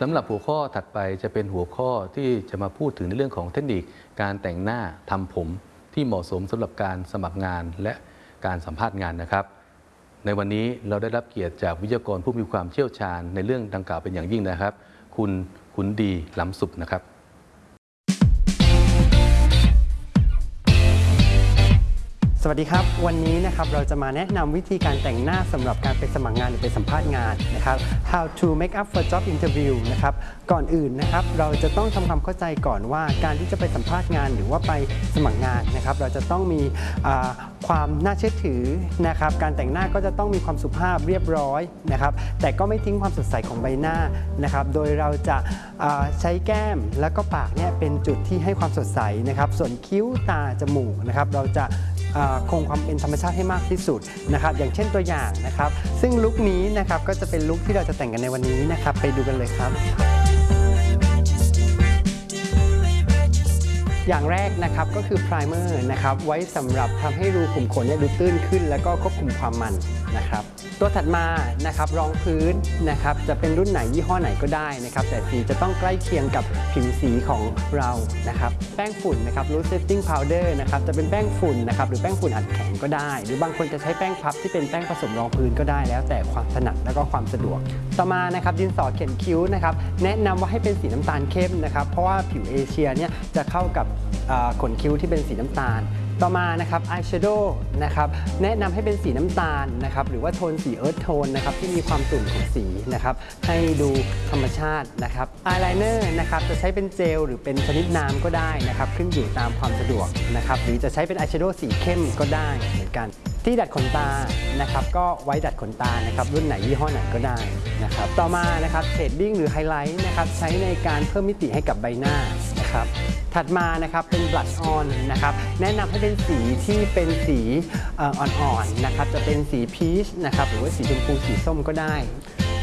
สำหรับหัวข้อถัดไปจะเป็นหัวข้อที่จะมาพูดถึงในเรื่องของเทคนิคการแต่งหน้าทำผมที่เหมาะสมสำหรับการสมัครงานและการสัมภาษณ์งานนะครับ ในวันนี้เราได้รับเกียรติจากวิทยากรผู้มีความเชี่ยวชาญในเรื่องดังกล่าวเป็นอย่างยิ่งนะครับ คุณขุนดีล้ำสุขนะครับ สวัสดีครับ วันนี้นะครับเราจะมาแนะนำวิธีการแต่งหน้าสำหรับการไปสมัครงานหรือไปสัมภาษณ์งานนะครับ How to make up for job interview นะครับก่อนอื่นนะครับเราจะต้องทำความเข้าใจก่อนว่าการที่จะไปสัมภาษณ์งานหรือว่าไปสมัครงานนะครับ เราจะต้องมีความน่าเชื่อถือนะครับ การแต่งหน้าก็จะต้องมีความสุภาพเรียบร้อยนะครับ แต่ก็ไม่ทิ้งความสดใสของใบหน้านะครับ โดยเราจะาใช้แก้มแล้วก็ปากเนี่ยเป็นจุดที่ให้ความสดใสนะครับ ส่วนคิ้วตาจมูกนะครับ เราจะ คงความเป็นธรรมชาติให้มากที่สุดนะครับอย่างเช่นตัวอย่างนะครับซึ่งลุคนี้นะครับก็จะเป็นลุคที่เราจะแต่งกันในวันนี้นะครับไปดูกันเลยครับอย่างแรกนะครับก็คือไพรเมอร์นะครับไว้สำหรับทำให้รูขุมขนเนี่ยดูตื้นขึ้น แล้วก็ควบคุมความมันนะครับ ตัวถัดมานะครับรองพื้นนะครับจะเป็นรุ่นไหนยี่ห้อไหนก็ได้นะครับ แต่สีจะต้องใกล้เคียงกับผิวสีของเรานะครับ แป้งฝุ่นนะครับ loose setting powder นะครับจะเป็นแป้งฝุ่นนะครับหรือแป้งฝุ่นอัดแข็งก็ได้ หรือบางคนจะใช้แป้งพับที่เป็นแป้งผสมรองพื้นก็ได้แล้ว แต่ความถนัดแล้วก็ความสะดวก ต่อมานะครับดินสอเขียนคิ้วนะครับแนะนำว่าให้เป็นสีน้ำตาลเข้มนะครับเพราะว่าผิวเอเชียเนี่ยจะเข้ากับขนคิ้วที่เป็นสีน้ำตาล ต่อมานะครับอายแชโดว์นะครับแนะนำให้เป็นสีน้ำตาลนะครับหรือว่าโทนสี earth tone นะครับที่มีความตุ่นของสีนะครับให้ดูธรรมชาตินะครับอายไลเนอร์นะครับจะใช้เป็นเจลหรือเป็นชนิดน้ำก็ได้นะครับขึ้นอยู่ตามความสะดวกนะครับหรือจะใช้เป็นอายแชโดว์สีเข้มก็ได้เหมือนกันที่ดัดขนตานะครับก็ไว้ดัดขนตานะครับรุ่นไหนยี่ห้อไหนก็ได้นะครับต่อมานะครับ shading หรือไฮไลท์นะครับใช้ในการเพิ่มมิติให้กับใบหน้า นะครับถัดมานะครับเป็น blush on นะครับแนะนำให้เป็นสีที่เป็นสีอ่อนๆนะครับจะเป็นสีพีชนะครับหรือว่าสีชมพูสีส้มก็ได้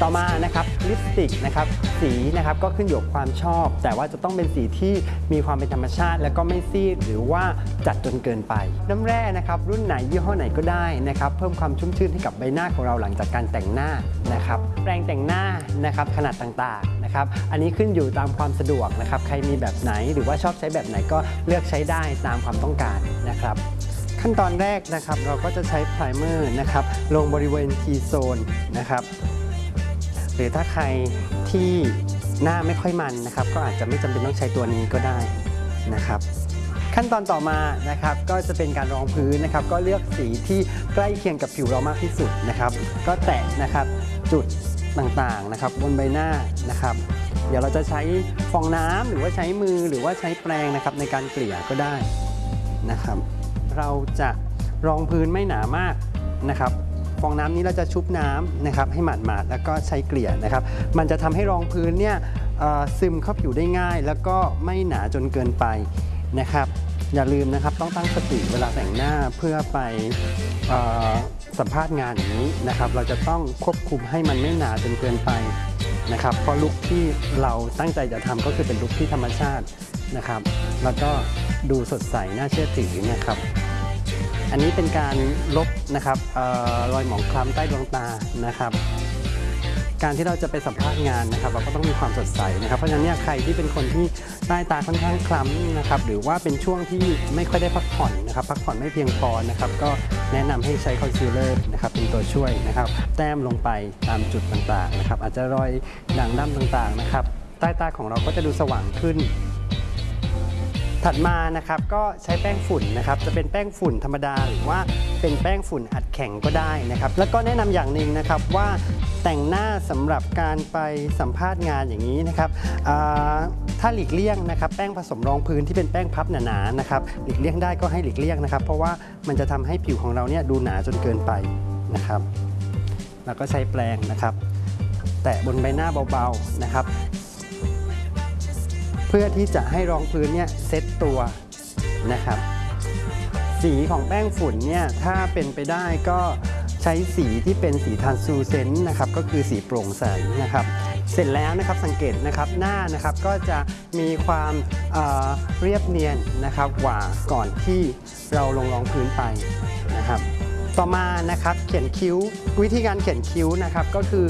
ต่อมานะครับลิปสติกนะครับสีนะครับก็ขึ้นอยู่กับความชอบ แต่ว่าจะต้องเป็นสีที่มีความเป็นธรรมชาติ แล้วก็ไม่ซีดหรือว่าจัดจนเกินไป น้ำแร่นะครับรุ่นไหนยี่ห้อไหนก็ได้นะครับเพิ่มความชุ่มชื่นให้กับใบหน้าของเราหลังจากการแต่งหน้านะครับแปรงแต่งหน้านะครับขนาดต่างๆ นะครับ อันนี้ขึ้นอยู่ตามความสะดวกนะครับ ใครมีแบบไหนหรือว่าชอบใช้แบบไหนก็เลือกใช้ได้ตามความต้องการนะครับ ขั้นตอนแรกนะครับเราก็จะใช้ไพรเมอร์นะครับลงบริเวณ T zone นะครับ หรือถ้าใครที่หน้าไม่ค่อยมันนะครับ ก็อาจจะไม่จำเป็นต้องใช้ตัวนี้ก็ได้นะครับขั้นตอนต่อมานะครับก็จะเป็นการรองพื้นนะครับ ก็เลือกสีที่ใกล้เคียงกับผิวเรามากที่สุดนะครับ ก็แตะนะครับจุด ต่างๆนะครับบนใบหน้านะครับ เดี๋ยวเราจะใช้ฟองน้ำหรือว่าใช้มือหรือว่าใช้แปรงนะครับในการเกลี่ยก็ได้นะครับ เราจะรองพื้นไม่หนามากนะครับฟองน้ำนี้เราจะชุบน้ำนะครับให้หมาดๆแล้วก็ใช้เกลี่ยนะครับ มันจะทำให้รองพื้นเนี่ยซึมเข้าผิวได้ง่าย แล้วก็ไม่หนาจนเกินไปนะครับ อย่าลืมนะครับต้องตั้งสติเวลาแต่งหน้าเพื่อไปออสัมภาษณ์งานอย่างนี้นะครับ เราจะต้องควบคุมให้มันไม่หนาจนเกินไปนะครับเพราะลุคที่เราตั้งใจจะทำก็คือเป็นลุคที่ธรรมชาตินะครับ แล้วก็ดูสดใสน่าเชื่อถือนะครับ อันนี้เป็นการลบนะครับอรอยหมองคล้ำใต้ดวงตานะครับ การที่เราจะไปสัมภาษณ์งานนะครับ เราก็ต้องมีความสดใสนะครับ เพราะฉะนั้นเนี่ยใครที่เป็นคนที่ใต้ตาค่อนข้างคล้ำนะครับ หรือว่าเป็นช่วงที่ไม่ค่อยได้พักผ่อนนะครับ พักผ่อนไม่เพียงพอนะครับ ก็แนะนำให้ใช้คอนซีลเลอร์นะครับเป็นตัวช่วยนะครับ แต้มลงไปตามจุดต่างๆนะครับ อาจจะรอยด่างดำต่างๆนะครับ ใต้ตาของเราก็จะดูสว่างขึ้น ถัดมานะครับก็ใช้แป้งฝุ่นนะครับจะเป็นแป้งฝุ่นธรรมดาหรือว่าเป็นแป้งฝุ่นอัดแข็งก็ได้นะครับ แล้วก็แนะนำอย่างหนึ่งนะครับว่าแต่งหน้าสำหรับการไปสัมภาษณ์งานอย่างนี้นะครับถ้าหลีกเลี่ยงนะครับ แป้งผสมรองพื้นที่เป็นแป้งพับหนาๆนะครับหลีกเลี่ยงได้ก็ให้หลีกเลี่ยงนะครับ เพราะว่ามันจะทำให้ผิวของเราเนี่ยดูหนาจนเกินไปนะครับ แล้วก็ใช้แปรงนะครับ แตะบนใบหน้าเบาๆนะครับ เพื่อที่จะให้รองพื้นเนี่ยเซ็ตตัวนะครับ สีของแป้งฝุ่นเนี่ยถ้าเป็นไปได้ก็ใช้สีที่เป็นสีทานซูเซนต์นะครับก็คือสีโปร่งใสนะครับเสร็จแล้วนะครับสังเกตนะครับหน้านะครับก็จะมีความเเรียบเนียนนะครับกว่าก่อนที่เราลงรองพื้นไปนะครับ ต่อมานะครับเขียนคิ้ว วิธีการเขียนคิ้วนะครับก็คือ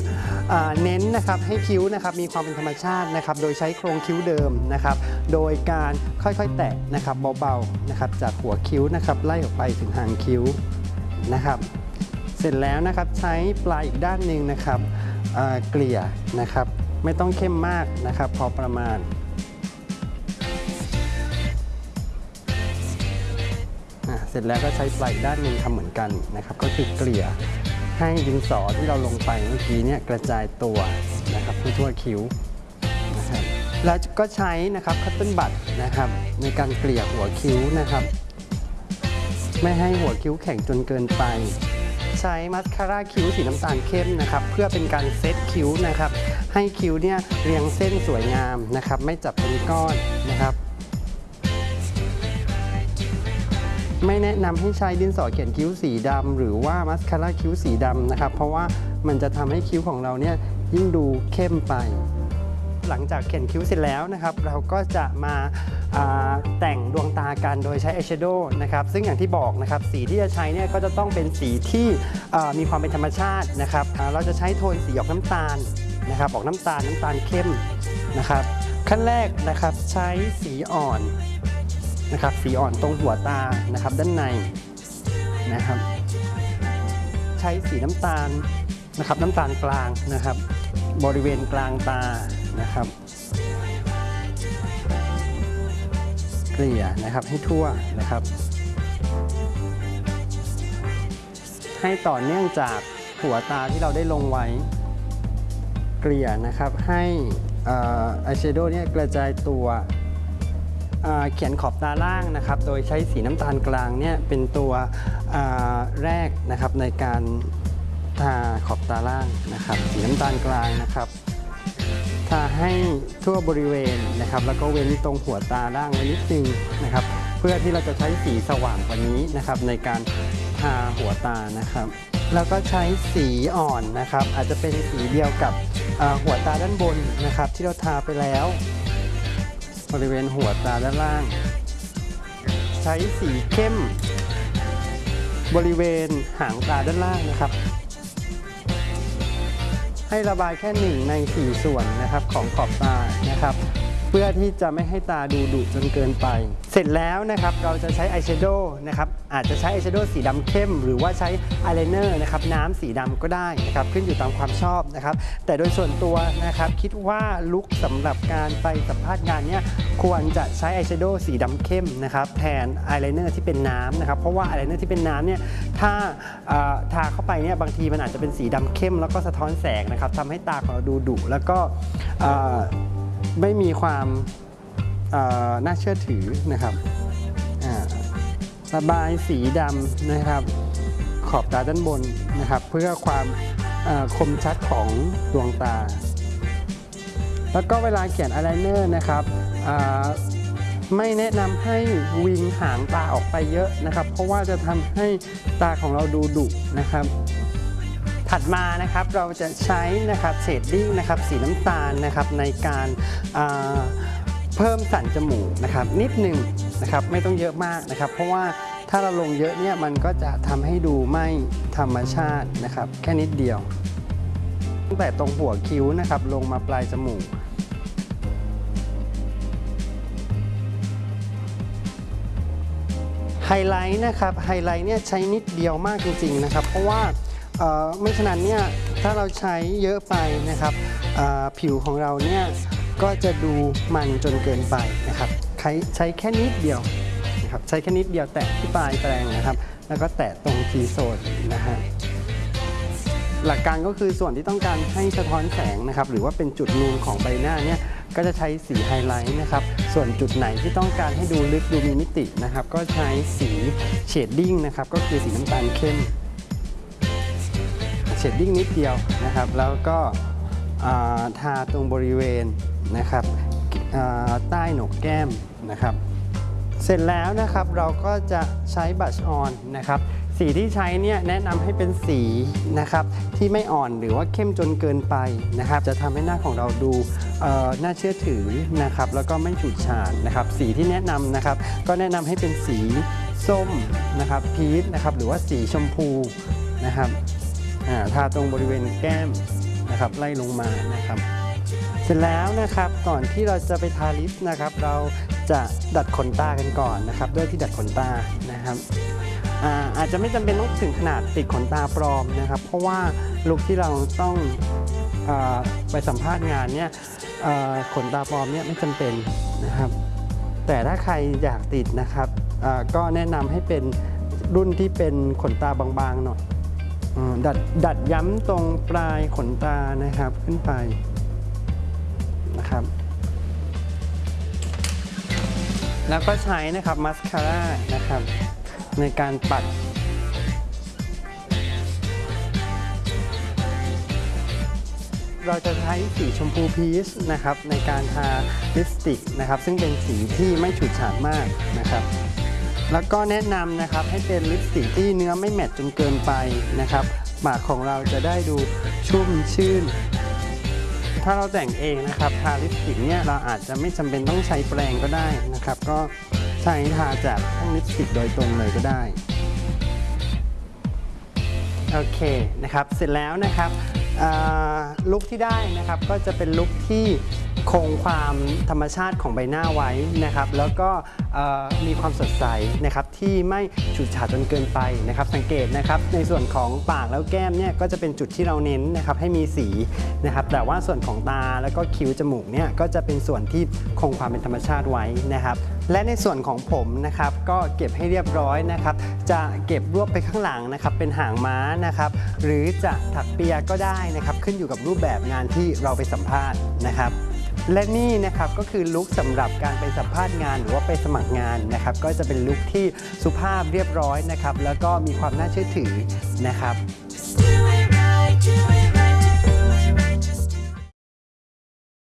เน้นนะครับให้คิ้วนะครับมีความเป็นธรรมชาตินะครับโดยใช้โครงคิ้วเดิมนะครับโดยการค่อยๆแตะนะครับเบาๆนะครับจากหัวคิ้วนะครับไล่ออกไปถึงหางคิ้วนะครับ เสร็จแล้วนะครับใช้ปลายอีกด้านหนึ่งนะครับเกลี่ยนะครับไม่ต้องเข้มมากนะครับพอประมาณ ร็จแล้วก็ใช้ปลายด้านหนึ่งทำเหมือนกันนะครับก็คือเกลี่ยให้ดินสอที่เราลงไปเมื่อกี้เนี่ยกระจายตัวนะครับทั่วๆคิ้วนะครับแล้วก็ใช้นะครับคัตเติ้ลบัตนะครับในการเกลี่ยหัวคิ้วนะครับ ไม่ให้หัวคิ้วแข็งจนเกินไป ใช้มัสคาร่าคิ้วสีน้ำตาลเข้มนะครับเพื่อเป็นการเซตคิ้วนะครับให้คิ้วเนี่ยเรียงเส้นสวยงามนะครับไม่จับเป็นก้อนนะครับ ไม่แนะนำให้ใช้ดินสอเขียนคิ้วสีดำหรือว่ามัสคาร่าคิ้วสีดำนะครับ เพราะว่ามันจะทำให้คิ้วของเราเนี่ยยิ่งดูเข้มไป หลังจากเขียนคิ้วเสร็จแล้วนะครับ เราก็จะมาาแต่งดวงตากันโดยใช้อายแชโดว์นะครับซึ่งอย่างที่บอกนะครับสีที่จะใช้เนี่ยก็จะต้องเป็นสีที่มีความเป็นธรรมชาตินะครับเราจะใช้โทนสีออกน้ำตาลนะครับออกน้ำตาลน้ำตาลเข้มนะครับขั้นแรกนะครับใช้สีอ่อน นะครับสีอ่อนตรงหัวตานะครับด้านในนะครับ ใช้สีน้ำตาลนะครับน้ำตาลกลางนะครับ บริเวณกลางตานะครับเกลี่ยนะครับให้ทั่วนะครับ ให้ต่อเนื่องจากหัวตาที่เราได้ลงไว้ เกลี่ยนะครับให้อายแชโดว์เนี่ยกระจายตัว เขียนขอบตาล่างนะครับ โดยใช้สีน้ำตาลกลางเนี่ยเป็นตัวแรกนะครับในการทาขอบตาล่างนะครับ สีน้ำตาลกลางนะครับทาให้ทั่วบริเวณนะครับ แล้วก็เว้นตรงหัวตาล่างไว้นิดนึงนะครับ เพื่อที่เราจะใช้สีสว่างกว่านี้นะครับ ในการทาหัวตานะครับแล้วก็ใช้สีอ่อนนะครับ อาจจะเป็นสีเดียวกับหัวตาด้านบนนะครับ ที่เราทาไปแล้ว บริเวณหัวตาด้านล่าง ใช้สีเข้ม บริเวณหางตาด้านล่างนะครับ ให้ระบายแค่หนึ่งในสี่ส่วนนะครับของขอบตานะครับ พื่อที่จะไม่ให้ตาดูดุจนเกินไป เสร็จแล้วนะครับเราจะใช้อายแชโดว์นะครับอาจจะใช้อายแชโดว์สีดำเข้ม หรือว่าใช้อายไลเนอร์นะครับน้ำสีดำก็ได้นะครับขึ้นอยู่ตามความชอบนะครับแต่โดยส่วนตัวนะครับคิดว่า look สำหรับการไปสัมภาษณ์งานเนี่ยควรจะใช้อายแชโดว์สีดำเข้มนะครับแทนอายไลเนอร์ที่เป็นน้ำนะครับเพราะว่าอายไลเนอร์ที่เป็นน้ำเนี่ยถ้าทาเข้าไปเนี่ยบางทีมันอาจจะเป็นสีดำเข้ม แล้วก็สะท้อนแสงนะครับทำให้ตาของเราดูดุแล้วก็ ไม่มีความน่าเชื่อถือนะครับระบายสีดำนะครับ ขอบตาด้านบนนะครับ เพื่อความคมชัดของดวงตา แล้วก็เวลาเขียนอายไลเนอร์นะครับไม่แนะนำให้ wing หางตาออกไปเยอะนะครับ เพราะว่าจะทำให้ตาของเราดูดุนะครับ ถัดมานะครับเราจะใช้นะครับ shading นะครับสีน้ำตาลนะครับในการเพิ่มสันจมูกนะครับนิดหนึ่งนะครับไม่ต้องเยอะมากนะครับ เพราะว่าถ้าเราลงเยอะเนี่ยมันก็จะทำให้ดูไม่ธรรมชาตินะครับแค่นิดเดียว ตั้งแต่ตรงหัวคิ้วนะครับลงมาปลายจมูกไฮไลท์นะครับไฮไลท์เนี่ยใช้นิดเดียวมากจริงๆนะครับ เพราะว่า ไม่ฉะนั้นเนี่ยถ้าเราใช้เยอะไปนะครับผิวของเราเนี่ยก็จะดูมันจนเกินไปนะครับใช้ใช้แค่นิดเดียวนะครับใช้แค่นิดเดียวแตะที่ปลายแปรงนะครับ แล้วก็แตะตรง T-zone นะฮะหลักการก็คือส่วนที่ต้องการให้สะท้อนแสงนะครับ หรือว่าเป็นจุดนูนของใบหน้าเนี่ยก็จะใช้สีไฮไลท์นะครับ ส่วนจุดไหนที่ต้องการให้ดูลึกดูมีมิตินะครับ ก็ใช้สี shading นะครับ ก็คือสีน้ำตาลเข้ม ดดิ้งนิดเดียวนะครับ แล้วก็ทาตรงบริเวณนะครับใต้หนกแก้มนะครับ เสร็จแล้วนะครับเราก็จะใช้บัชออนนะครับ สีที่ใช้เนี่ยแนะนำให้เป็นสีนะครับที่ไม่อ่อนหรือว่าเข้มจนเกินไปนะครับ จะทำให้หน้าของเราดูน่าเชื่อถือนะครับ แล้วก็ไม่ฉูดฉาดนะครับ สีที่แนะนำนะครับ ก็แนะนำให้เป็นสีส้มนะครับพีชนะครับหรือว่าสีชมพูนะครับ ทาตรงบริเวณแก้มนะครับไล่ลงมานะครับ เสร็จแล้วนะครับก่อนที่เราจะไปทาลิปนะครับ เราจะดัดขนตากันก่อนนะครับ ด้วยที่ดัดขนตานะครับอาอาจจะไม่จำเป็นต้องถึงขนาดติดขนตาปลอมนะครับ เพราะว่าลุคที่เราต้องอไปสัมภาษณ์งานเนี่ยขนตาปลอมเนี่ยไม่จำเป็นนะครับ แต่ถ้าใครอยากติดนะครับก็แนะนำให้เป็นรุ่นที่เป็นขนตาบางๆหน่อย ดัดดัดย้ำตรงปลายขนตานะครับขึ้นไปนะครับ แล้วก็ใช้นะครับมัสคาร่านะครับ ในการปัดเราจะใช้สีชมพูพีชนะครับในการทาลิปสติกนะครับ ซึ่งเป็นสีที่ไม่ฉูดฉาดมากนะครับ แล้วก็แนะนำนะครับให้เป็นลิปสติกที่เนื้อไม่แมตจนเกินไปนะครับปากของเราจะได้ดูชุ่มชื่น ถ้าเราแต่งเองนะครับทาลิปสติกเนี่ยเราอาจจะไม่จำเป็นต้องใช้แปรงก็ได้นะครับ ก็ใช้ทาจากแท่งลิปสติกโดยตรงเลยก็ได้โอเคนะครับเสร็จแล้วนะครับลุคที่ได้นะครับก็จะเป็นลุคที่ คงความธรรมชาติของใบหน้าไว้นะครับ แล้วก็มีความสดใสนะครับที่ไม่ฉูดฉาดจนเกินไปนะครับ สังเกตนะครับในส่วนของปากแล้วแก้มเนี่ยก็จะเป็นจุดที่เราเน้นนะครับให้มีสีนะครับแต่ว่าส่วนของตาแล้วก็คิ้วจมูกเนี่ยก็จะเป็นส่วนที่คงความเป็นธรรมชาติไว้นะครับและในส่วนของผมนะครับก็เก็บให้เรียบร้อยนะครับ จะเก็บรวบไปข้างหลังนะครับเป็นหางม้านะครับ หรือจะถักเปียก็ได้นะครับ ขึ้นอยู่กับรูปแบบงานที่เราไปสัมภาษณ์นะครับ และนี่นะครับก็คือลุคสำหรับการไปสัมภาษณ์งาน หรือว่าไปสมัครงานนะครับ ก็จะเป็นลุคที่สุภาพเรียบร้อยนะครับ แล้วก็มีความน่าเชื่อถือนะครับ